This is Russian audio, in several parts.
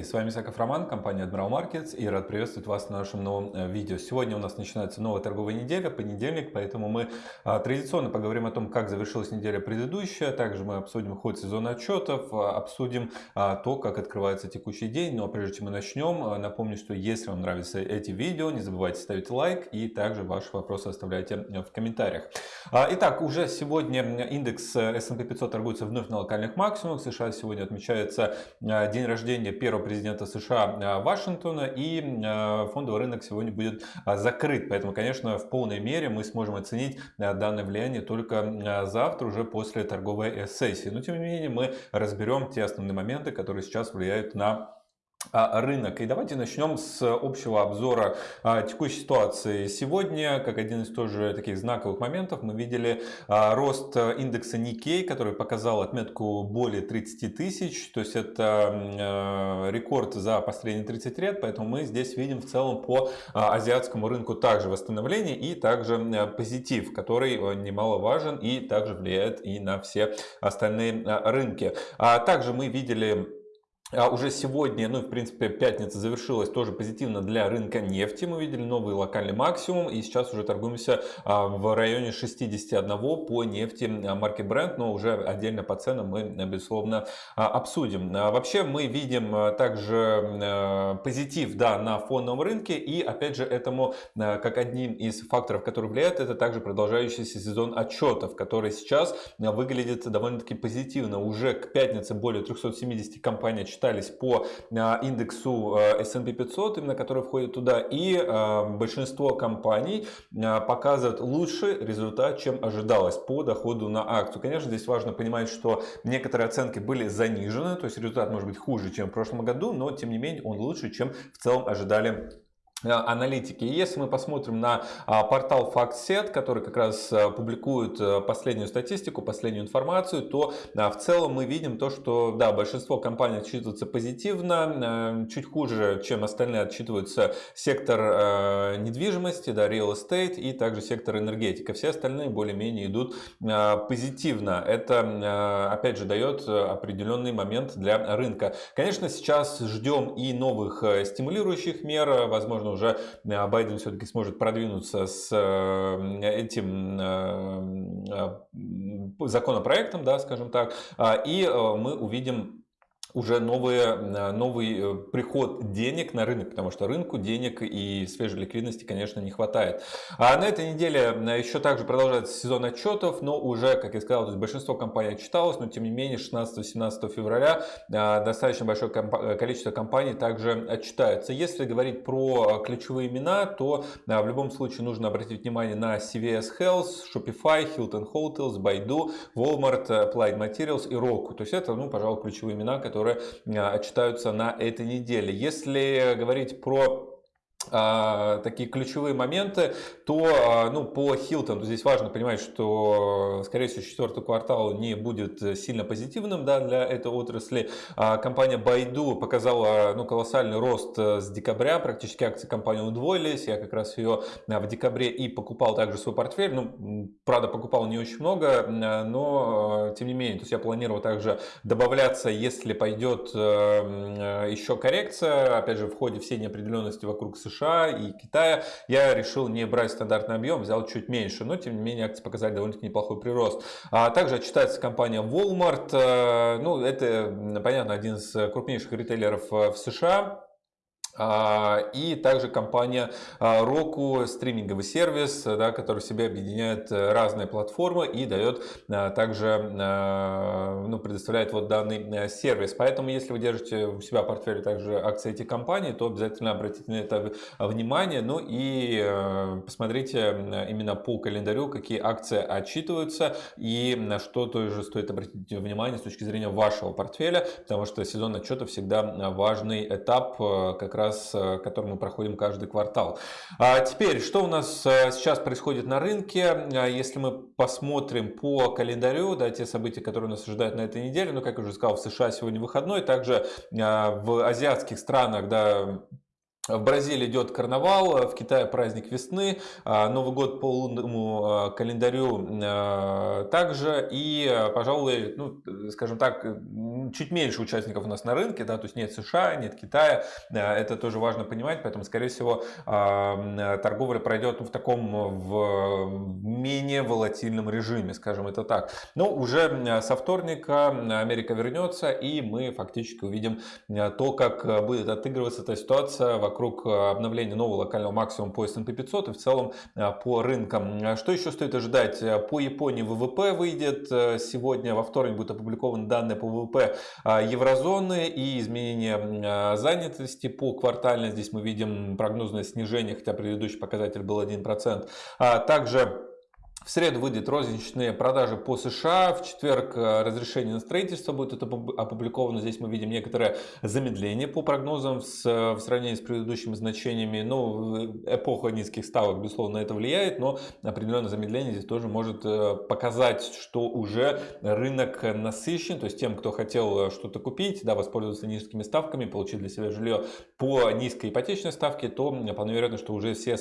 Коллеги! С вами Исаков Роман, компания Admiral Markets и рад приветствовать вас на нашем новом э, видео. Сегодня у нас начинается новая торговая неделя, понедельник, поэтому мы а, традиционно поговорим о том, как завершилась неделя предыдущая. Также мы обсудим ход сезона отчетов, а, обсудим а, то, как открывается текущий день. Но прежде чем мы начнем, напомню, что если вам нравятся эти видео, не забывайте ставить лайк и также ваши вопросы оставляйте э, в комментариях. Итак, уже сегодня индекс э, S&P 500 торгуется вновь на локальных максимумах. США сегодня отмечается день рождения первого президента США э, Вашингтона, и э, фондовый рынок сегодня будет э, закрыт. Поэтому, конечно, в полной мере мы сможем оценить данное влияние только завтра, уже после торговой сессии. Но, тем не менее, мы разберем те основные моменты, которые сейчас влияют на а, рынок. И давайте начнем с общего обзора а, текущей ситуации. Сегодня, как один из тоже таких знаковых моментов, мы видели а, рост индекса Nikkei, который показал отметку более 30 тысяч. То есть это рекорд за последние 30 лет. Поэтому мы здесь видим в целом по азиатскому рынку также восстановление и также позитив, который немаловажен и также влияет и на все остальные рынки. Также мы видели а уже сегодня, ну в принципе пятница завершилась тоже позитивно для рынка нефти. Мы видели новый локальный максимум и сейчас уже торгуемся а, в районе 61 по нефти а, марки Brent, но уже отдельно по ценам мы безусловно обсудим. Вообще мы видим также позитив да, на фоновом рынке и опять же этому как одним из факторов, который влияет, это также продолжающийся сезон отчетов, который сейчас выглядит довольно-таки позитивно. Уже к пятнице более 370 компаний считались по а, индексу а, S&P 500, именно который входит туда, и а, большинство компаний показывают лучший результат, чем ожидалось по доходу на акцию. Конечно, здесь важно понимать, что некоторые оценки были занижены, то есть результат может быть хуже, чем в прошлом году, но тем не менее он лучше, чем в целом ожидали аналитики. И если мы посмотрим на а, портал FactSet, который как раз а, публикует а, последнюю статистику, последнюю информацию, то в целом мы видим то, что да, большинство компаний отчитываются позитивно, чуть хуже, чем остальные отчитываются сектор недвижимости, да, real estate и также сектор энергетика. Все остальные более-менее идут позитивно. Это, опять же, дает определенный момент для рынка. Конечно, сейчас ждем и новых стимулирующих мер, возможно, возможно, уже э, Байден все-таки сможет продвинуться с э, этим э, законопроектом, да, скажем так, а, и мы увидим уже новые, э, новый э, приход денег на рынок, потому что рынку денег и свежей ликвидности, конечно, не хватает. А на этой неделе э, еще также продолжается сезон отчетов, но уже, как я сказал, то есть большинство компаний отчиталось, но тем не менее 16-17 февраля достаточно большое количество компаний также отчитаются. Если говорить про ключевые имена, то в любом случае нужно обратить внимание на CVS Health, Shopify, Hilton Hotels, Baidu, Walmart, Applied Materials и Roku. То есть это, ну, пожалуй, ключевые имена, которые которые а, читаются на этой неделе. Если говорить про такие ключевые моменты, то а, ну, по Hilton здесь важно понимать, что, скорее всего, четвертый квартал не будет сильно позитивным да, для этой отрасли. А, компания Baidu показала ну, колоссальный рост э, с декабря, практически акции компании удвоились. Я как раз ее в декабре и покупал также свой портфель. Ну, правда, покупал не очень много, но тем не менее, то есть я планировал также добавляться, если пойдет э, еще коррекция, опять же, в ходе всей неопределенности вокруг США США и Китая, я решил не брать стандартный объем, взял чуть меньше, но тем не менее акции показали довольно-таки неплохой прирост. А также отчитается компания Walmart, э, ну это, понятно, один из крупнейших ритейлеров э, в США, и также компания а, Roku, стриминговый сервис, да, который в себе объединяет э, разные платформы и дает а, также, ну, предоставляет вот данный э, сервис. Поэтому, если вы держите у себя в портфеле также акции этих компаний, то обязательно обратите на это внимание. Ну и э, посмотрите именно по календарю, какие акции отчитываются и на что тоже стоит обратить внимание с точки зрения вашего портфеля, потому что сезон отчета всегда важный этап как раз раз, э, который мы проходим каждый квартал. А теперь, что у нас э, сейчас происходит на рынке? А если мы посмотрим по календарю, да, те события, которые нас ожидают на этой неделе, ну, как я уже сказал, в США сегодня выходной, также а, в азиатских странах, да, В Бразилии идет карнавал, в Китае праздник весны, а, Новый год по лунному а, календарю также. И, пожалуй, ну, скажем так, чуть меньше участников у нас на рынке, да, то есть нет США, нет Китая, это тоже важно понимать, поэтому, скорее всего, торговля пройдет в таком в менее волатильном режиме, скажем это так. Но уже со вторника Америка вернется, и мы фактически увидим то, как будет отыгрываться эта ситуация вокруг вокруг э, обновления нового локального максимума по S&P 500 и в целом э, по рынкам. Что еще стоит ожидать? Э, по Японии ВВП выйдет сегодня, во вторник будут опубликованы данные по ВВП еврозоны и изменение занятости по квартально. Здесь мы видим прогнозное снижение, хотя предыдущий показатель был 1%. А также в среду выйдет розничные продажи по США. В четверг э, разрешение на строительство будет опубликовано. Здесь мы видим некоторое замедление по прогнозам с, в сравнении с предыдущими значениями. Ну, эпоха низких ставок, безусловно, на это влияет, но определенное замедление здесь тоже может э, показать, что уже рынок насыщен. То есть тем, кто хотел э, что-то купить, да, воспользоваться низкими ставками, получить для себя жилье по низкой ипотечной ставке, то вполне вероятно, что уже все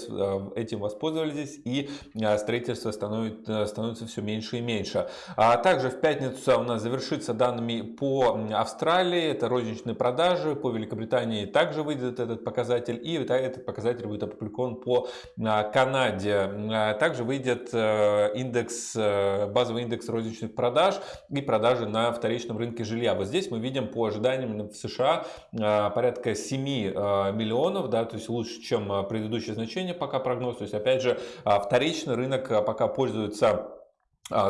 этим воспользовались и строительство становится становится, становится все меньше и меньше. А также в пятницу у нас завершится данными по Австралии, это розничные продажи, по Великобритании также выйдет этот показатель, и этот показатель будет опубликован по а, Канаде. А также выйдет э, индекс, э, базовый индекс розничных продаж и продажи на вторичном рынке жилья. Вот здесь мы видим по ожиданиям в США порядка 7 миллионов, да, то есть лучше, чем предыдущее значение пока прогноз. То есть опять же вторичный рынок пока пользуется а,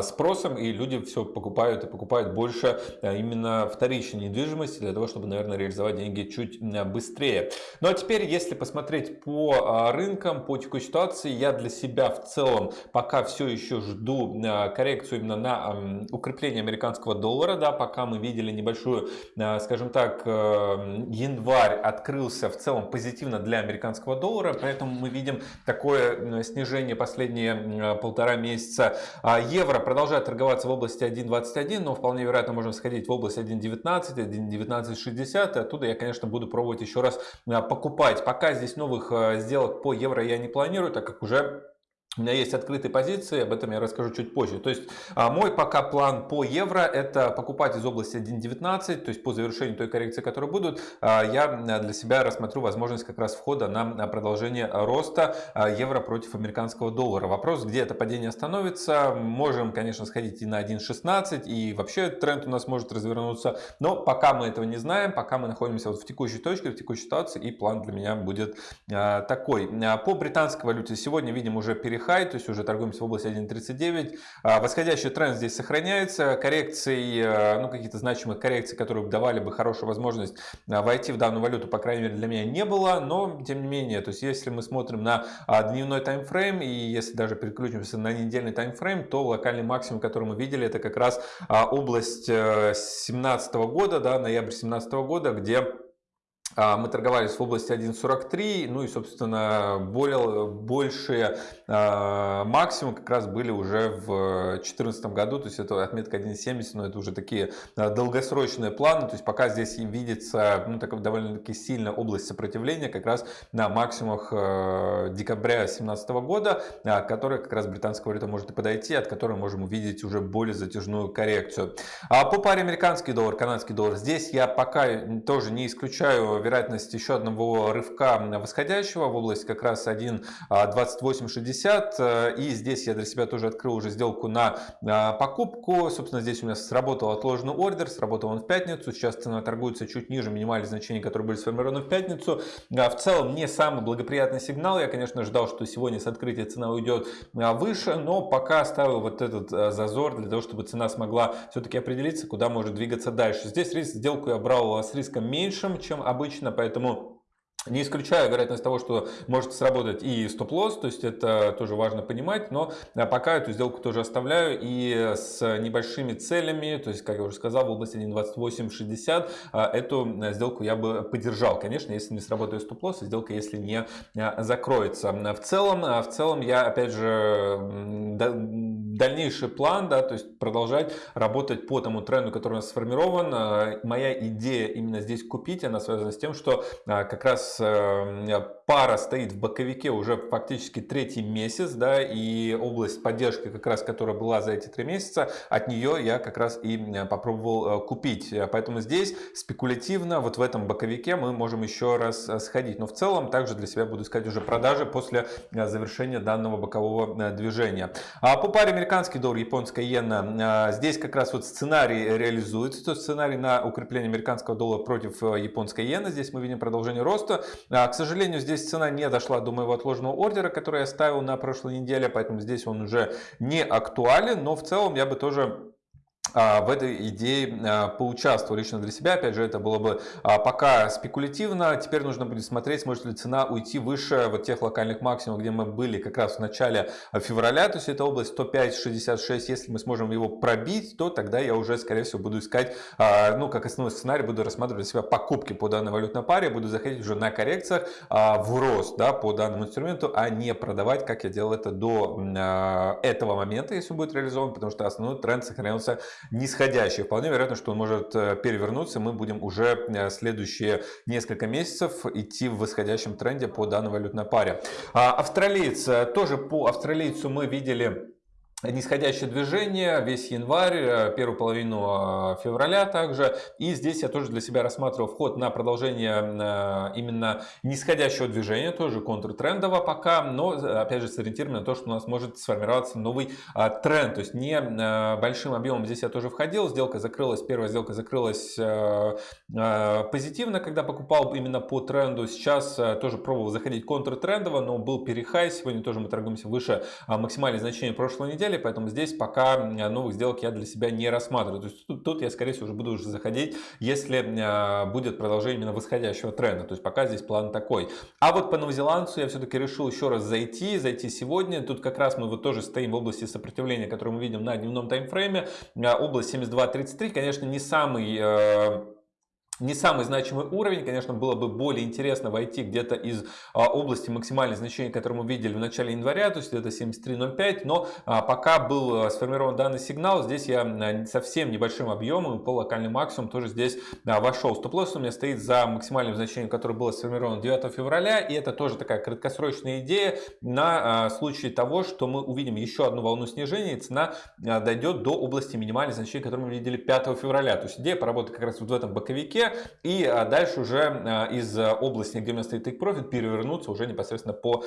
спросом, и люди все покупают и покупают больше а, именно вторичной недвижимости для того, чтобы, наверное, реализовать деньги чуть быстрее. Ну а теперь, если посмотреть по а, рынкам, по текущей ситуации, я для себя в целом пока все еще жду коррекцию именно на укрепление американского доллара, да, пока мы видели небольшую, скажем так, январь открылся в целом позитивно для американского доллара, поэтому мы видим такое снижение последние полтора месяца евро евро продолжает торговаться в области 1.21, но вполне вероятно можно сходить в область 1.19, 1.1960. Оттуда я, конечно, буду пробовать еще раз а, покупать. Пока здесь новых а, сделок по евро я не планирую, так как уже у меня есть открытые позиции, об этом я расскажу чуть позже. То есть а, мой пока план по евро это покупать из области 1.19, то есть по завершению той коррекции, которые будут, а, я для себя рассмотрю возможность как раз входа на продолжение роста а, евро против американского доллара. Вопрос, где это падение остановится, можем, конечно, сходить и на 1.16, и вообще тренд у нас может развернуться, но пока мы этого не знаем, пока мы находимся вот в текущей точке, в текущей ситуации, и план для меня будет такой. По британской валюте сегодня видим уже переход хай, то есть уже торгуемся в области 1.39. А, восходящий тренд здесь сохраняется. Коррекции, э, ну какие-то значимые коррекции, которые давали бы хорошую возможность а, войти в данную валюту, по крайней мере для меня не было, но тем не менее, то есть если мы смотрим на а, дневной таймфрейм и если даже переключимся на недельный таймфрейм, то локальный максимум, который мы видели, это как раз область 2017 э, года, да, ноябрь 2017 года, где мы торговались в области 1.43, ну и, собственно, более, большие э, максимумы как раз были уже в 2014 году, то есть это отметка 1.70, но это уже такие э, долгосрочные планы, то есть пока здесь видится ну, довольно-таки сильная область сопротивления как раз на максимумах декабря 2017 года, э, которая как раз британская валюта может и подойти, от которой можем увидеть уже более затяжную коррекцию. А по паре американский доллар, канадский доллар, здесь я пока тоже не исключаю вероятность еще одного рывка восходящего в область как раз 1.2860. Э, и здесь я для себя тоже открыл уже сделку на э, покупку. Собственно, здесь у меня сработал отложенный ордер, сработал он в пятницу. Сейчас цена торгуется чуть ниже минимальных значений, которые были сформированы в пятницу. Э, в целом не самый благоприятный сигнал. Я, конечно, ждал, что сегодня с открытия цена уйдет выше, но пока оставил вот этот зазор для того, чтобы цена смогла все-таки определиться, куда может двигаться дальше. Здесь риск, сделку я брал с риском меньшим, чем обычно обычно, поэтому не исключаю вероятность того, что может сработать и стоп-лосс, то есть это тоже важно понимать, но а, пока эту сделку тоже оставляю и с небольшими целями, то есть, как я уже сказал, в области 1.2860 а, эту сделку я бы поддержал, конечно, если не сработает стоп-лосс, сделка если не а, закроется. В целом, в целом я опять же дальнейший план, да, то есть продолжать работать по тому тренду, который у нас сформирован. Моя идея именно здесь купить, она связана с тем, что как раз э, пара стоит в боковике уже фактически третий месяц, да, и область поддержки, как раз которая была за эти три месяца, от нее я как раз и попробовал купить. Поэтому здесь спекулятивно вот в этом боковике мы можем еще раз сходить. Но в целом также для себя буду искать уже продажи после завершения данного бокового движения. А по паре американский доллар, японская иена, здесь как раз вот сценарий реализуется, то сценарий на укрепление американского доллара против э, японской иены. Здесь мы видим продолжение роста. А, к сожалению, здесь цена не дошла до моего отложенного ордера, который я ставил на прошлой неделе, поэтому здесь он уже не актуален, но в целом я бы тоже в этой идее а, поучаствовал лично для себя. Опять же, это было бы а, пока спекулятивно. Теперь нужно будет смотреть, сможет ли цена уйти выше вот тех локальных максимумов, где мы были как раз в начале февраля. То есть это область 105.66. Если мы сможем его пробить, то тогда я уже, скорее всего, буду искать, ну, как основной сценарий, буду рассматривать для себя покупки по данной валютной паре. Буду заходить уже на коррекциях в рост да, по данному инструменту, а не продавать, как я делал это до этого момента, если он будет реализован, потому что основной тренд сохранился нисходящий. Вполне вероятно, что он может э, перевернуться. Мы будем уже э, следующие несколько месяцев идти в восходящем тренде по данной валютной паре. А австралиец, э, тоже по австралийцу мы видели нисходящее движение весь январь, э, первую половину э, февраля также. И здесь я тоже для себя рассматривал вход на продолжение э, именно нисходящего движения, тоже контртрендово пока, но опять же сориентирован на то, что у нас может сформироваться новый тренд. То есть не большим объемом здесь я тоже входил, сделка закрылась, первая сделка закрылась позитивно, когда покупал именно по тренду. Сейчас тоже пробовал заходить контртрендово, но был перехай, сегодня тоже мы торгуемся выше максимальных значений прошлой недели недели, поэтому здесь пока новых сделок я для себя не рассматриваю. То есть тут, тут я, скорее всего, уже буду уже заходить, если а, будет продолжение именно восходящего тренда. То есть пока здесь план такой. А вот по новозеландцу я все-таки решил еще раз зайти, зайти сегодня. Тут как раз мы вот тоже стоим в области сопротивления, которую мы видим на дневном таймфрейме. А, область 72.33, конечно, не самый э, не самый значимый уровень, конечно, было бы более интересно войти где-то из а, области максимальных значений, которые мы видели в начале января, то есть это 73.05, но а, пока был а, сформирован данный сигнал, здесь я совсем небольшим объемом, по локальный максимум тоже здесь вошел. Стоп-лосс у меня стоит за максимальным значением, которое было сформировано 9 февраля, и это тоже такая краткосрочная идея на случай того, что мы увидим еще одну волну снижения, и цена дойдет до области минимальных значений, которые мы видели 5 февраля. То есть идея поработать как раз вот в этом боковике, и а, дальше уже а, из а, области, стоит take profit, перевернуться уже непосредственно по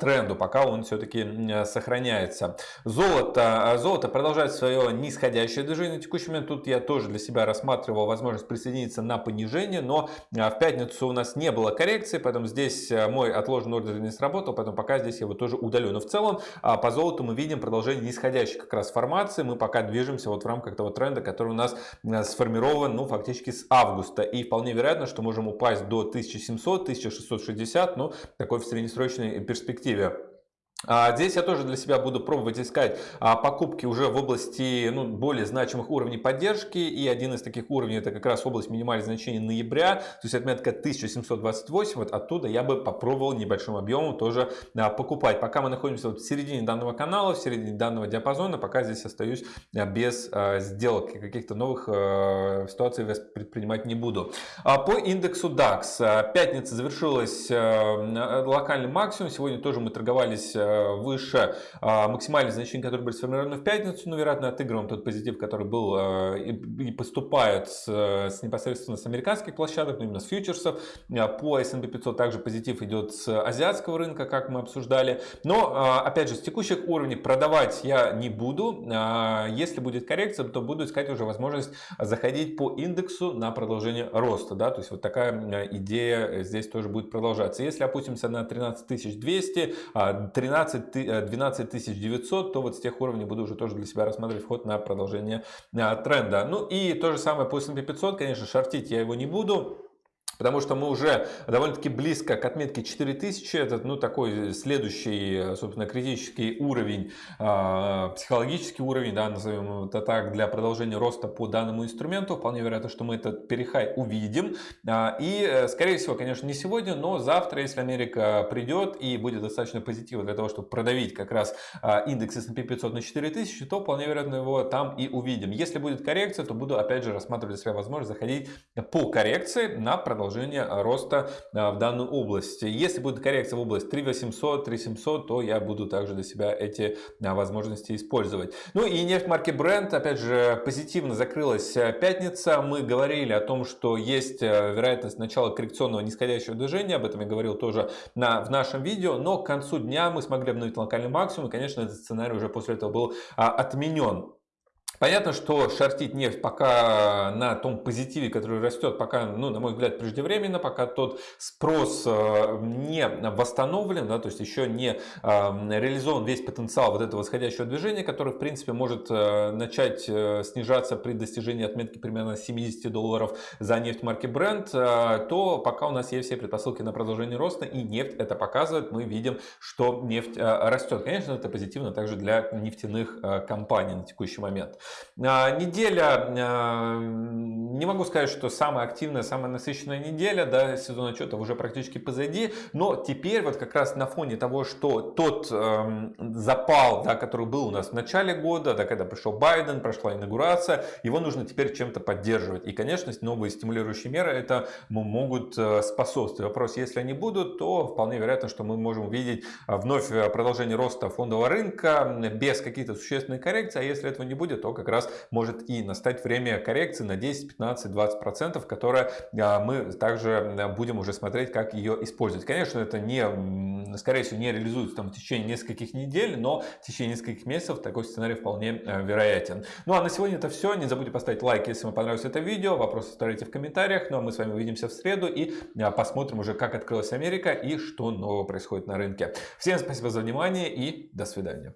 тренду, пока он все-таки сохраняется. Золото. Золото продолжает свое нисходящее движение. На текущий момент тут я тоже для себя рассматривал возможность присоединиться на понижение, но в пятницу у нас не было коррекции, поэтому здесь мой отложенный ордер не сработал, поэтому пока здесь я его тоже удалю. Но в целом по золоту мы видим продолжение нисходящей как раз формации. Мы пока движемся вот в рамках того тренда, который у нас сформирован ну, фактически с августа августа. И вполне вероятно, что можем упасть до 1700-1660, ну, такой в среднесрочной перспективе. А, здесь я тоже для себя буду пробовать искать а, покупки уже в области ну, более значимых уровней поддержки. И один из таких уровней это как раз область минимальных значений ноября. То есть отметка 1728. Вот оттуда я бы попробовал небольшим объемом тоже а, покупать. Пока мы находимся вот в середине данного канала, в середине данного диапазона, пока здесь остаюсь без сделок. Каких-то новых ситуаций предпринимать не буду. По индексу DAX. Пятница завершилась локальным максимум. Сегодня тоже мы торговались выше а, максимальных значений, которые были сформированы в пятницу, но, вероятно, отыгрываем тот позитив, который был э, и поступает с, с непосредственно с американских площадок, но именно с фьючерсов. Э, по S&P 500 также позитив идет с азиатского рынка, как мы обсуждали. Но, опять же, с текущих уровней продавать я не буду. Если будет коррекция, то буду искать уже возможность заходить по индексу на продолжение роста. Да? То есть вот такая идея здесь тоже будет продолжаться. Если опустимся на 13200, 13 12, 12 900, то вот с тех уровней буду уже тоже для себя рассматривать вход на продолжение а, тренда. Ну и то же самое по S&P 500, конечно, шортить я его не буду. Потому что мы уже довольно-таки близко к отметке 4000. Это ну, такой следующий, собственно, критический уровень, э, психологический уровень, да, назовем это так, для продолжения роста по данному инструменту. Вполне вероятно, что мы этот перехай увидим. Э, и, э, скорее всего, конечно, не сегодня, но завтра, если Америка придет и будет достаточно позитива для того, чтобы продавить как раз э, индекс S&P 500 на 4000, то вполне вероятно его там и увидим. Если будет коррекция, то буду опять же рассматривать для себя возможность заходить по коррекции на продолжение продолжение роста а, в данную область. Если будет коррекция в область 3800, 3700, то я буду также для себя эти а, возможности использовать. Ну и нефть марки Brent, опять же, позитивно закрылась а, пятница. Мы говорили о том, что есть вероятность начала коррекционного нисходящего движения. Об этом я говорил тоже на, в нашем видео. Но к концу дня мы смогли обновить локальный максимум. И, конечно, этот сценарий уже после этого был отменен. Понятно, что шортить нефть пока на том позитиве, который растет, пока, ну, на мой взгляд, преждевременно, пока тот спрос э, не восстановлен, да, то есть еще не э, реализован весь потенциал вот этого восходящего движения, который, в принципе, может э, начать снижаться при достижении отметки примерно 70 долларов за нефть марки Brent, то пока у нас есть все предпосылки на продолжение роста, и нефть это показывает, мы видим, что нефть растет. Конечно, это позитивно также для нефтяных компаний на текущий момент. А, неделя, а, не могу сказать, что самая активная, самая насыщенная неделя, да, сезон отчетов уже практически позади, но теперь вот как раз на фоне того, что тот э, запал, да, который был у нас в начале года, да, когда пришел Байден, прошла инаугурация, его нужно теперь чем-то поддерживать. И, конечно, новые стимулирующие меры это могут э, способствовать. Вопрос, если они будут, то вполне вероятно, что мы можем увидеть вновь продолжение роста фондового рынка без каких-то существенных коррекций, а если этого не будет, то как раз может и настать время коррекции на 10, 15, 20 процентов, которая а, мы также будем уже смотреть, как ее использовать. Конечно, это не, скорее всего, не реализуется там в течение нескольких недель, но в течение нескольких месяцев такой сценарий вполне а, вероятен. Ну а на сегодня это все. Не забудьте поставить лайк, если вам понравилось это видео. Вопросы оставляйте в комментариях. Ну а мы с вами увидимся в среду и а, посмотрим уже, как открылась Америка и что нового происходит на рынке. Всем спасибо за внимание и до свидания.